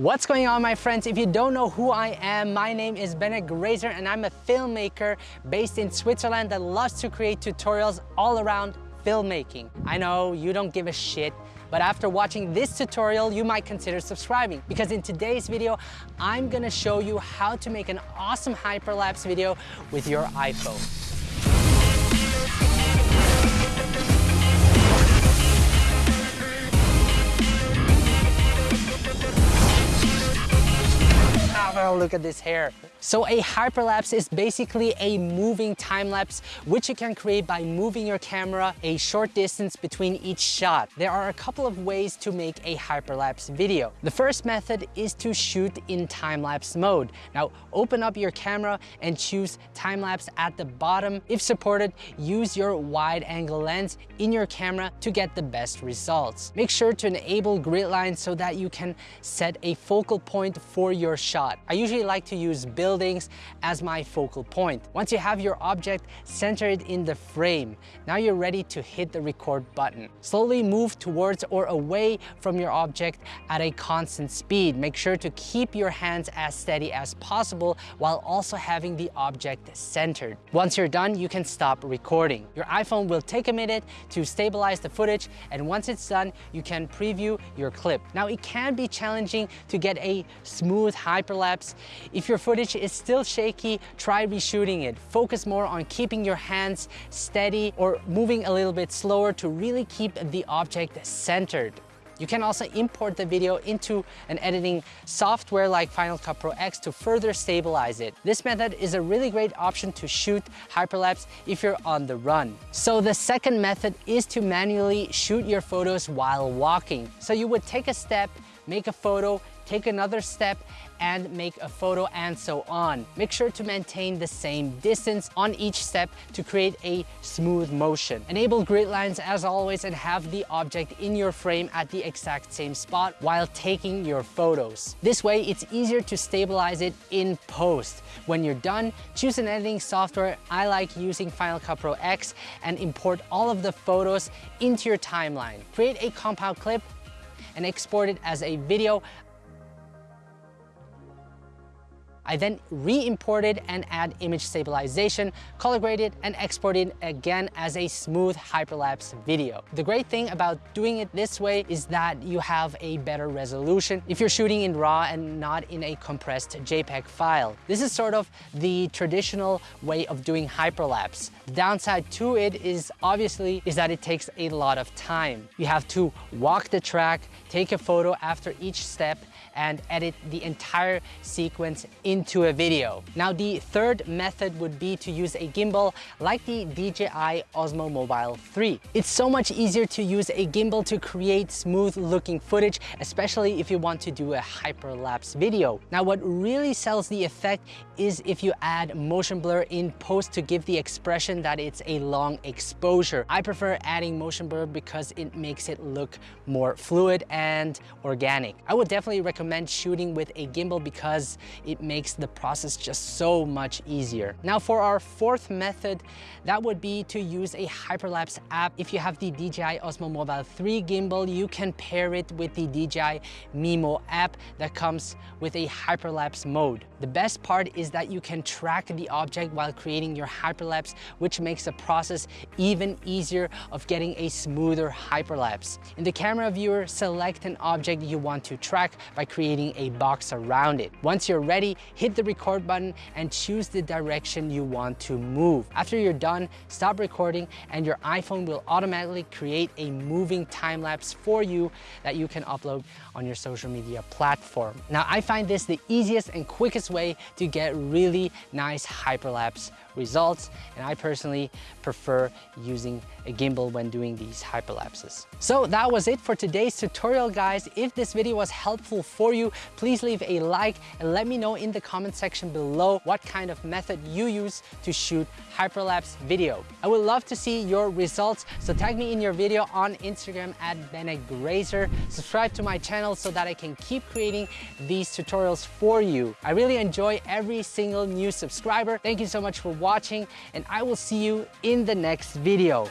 What's going on my friends? If you don't know who I am, my name is Bennett Grazer and I'm a filmmaker based in Switzerland that loves to create tutorials all around filmmaking. I know you don't give a shit, but after watching this tutorial, you might consider subscribing because in today's video, I'm gonna show you how to make an awesome hyperlapse video with your iPhone. Look at this hair. So a hyperlapse is basically a moving time lapse which you can create by moving your camera a short distance between each shot. There are a couple of ways to make a hyperlapse video. The first method is to shoot in time-lapse mode. Now open up your camera and choose time-lapse at the bottom. If supported, use your wide angle lens in your camera to get the best results. Make sure to enable grid lines so that you can set a focal point for your shot. I usually like to use build buildings as my focal point. Once you have your object centered in the frame, now you're ready to hit the record button. Slowly move towards or away from your object at a constant speed. Make sure to keep your hands as steady as possible while also having the object centered. Once you're done, you can stop recording. Your iPhone will take a minute to stabilize the footage and once it's done, you can preview your clip. Now it can be challenging to get a smooth hyperlapse. If your footage is still shaky, try reshooting it. Focus more on keeping your hands steady or moving a little bit slower to really keep the object centered. You can also import the video into an editing software like Final Cut Pro X to further stabilize it. This method is a really great option to shoot hyperlapse if you're on the run. So the second method is to manually shoot your photos while walking. So you would take a step, make a photo, take another step and make a photo and so on. Make sure to maintain the same distance on each step to create a smooth motion. Enable grid lines as always and have the object in your frame at the exact same spot while taking your photos. This way it's easier to stabilize it in post. When you're done, choose an editing software. I like using Final Cut Pro X and import all of the photos into your timeline. Create a compound clip and export it as a video. I then re-imported and add image stabilization, color grade it, and export it again as a smooth hyperlapse video. The great thing about doing it this way is that you have a better resolution if you're shooting in RAW and not in a compressed JPEG file. This is sort of the traditional way of doing hyperlapse. The downside to it is obviously is that it takes a lot of time. You have to walk the track, take a photo after each step, and edit the entire sequence into a video. Now the third method would be to use a gimbal like the DJI Osmo Mobile 3. It's so much easier to use a gimbal to create smooth looking footage, especially if you want to do a hyperlapse video. Now what really sells the effect is if you add motion blur in post to give the expression that it's a long exposure. I prefer adding motion blur because it makes it look more fluid and organic. I would definitely recommend recommend shooting with a gimbal because it makes the process just so much easier. Now for our fourth method, that would be to use a hyperlapse app. If you have the DJI Osmo Mobile 3 gimbal, you can pair it with the DJI Mimo app that comes with a hyperlapse mode. The best part is that you can track the object while creating your hyperlapse, which makes the process even easier of getting a smoother hyperlapse. In the camera viewer, select an object you want to track by creating a box around it. Once you're ready, hit the record button and choose the direction you want to move. After you're done, stop recording and your iPhone will automatically create a moving time lapse for you that you can upload on your social media platform. Now, I find this the easiest and quickest way to get really nice hyperlapse results and I personally prefer using a gimbal when doing these hyperlapses. So that was it for today's tutorial guys. If this video was helpful for you, please leave a like and let me know in the comment section below what kind of method you use to shoot hyperlapse video. I would love to see your results, so tag me in your video on Instagram at Bennett Grazer. Subscribe to my channel so that I can keep creating these tutorials for you. I really enjoy every single new subscriber. Thank you so much for watching and I will see you in the next video.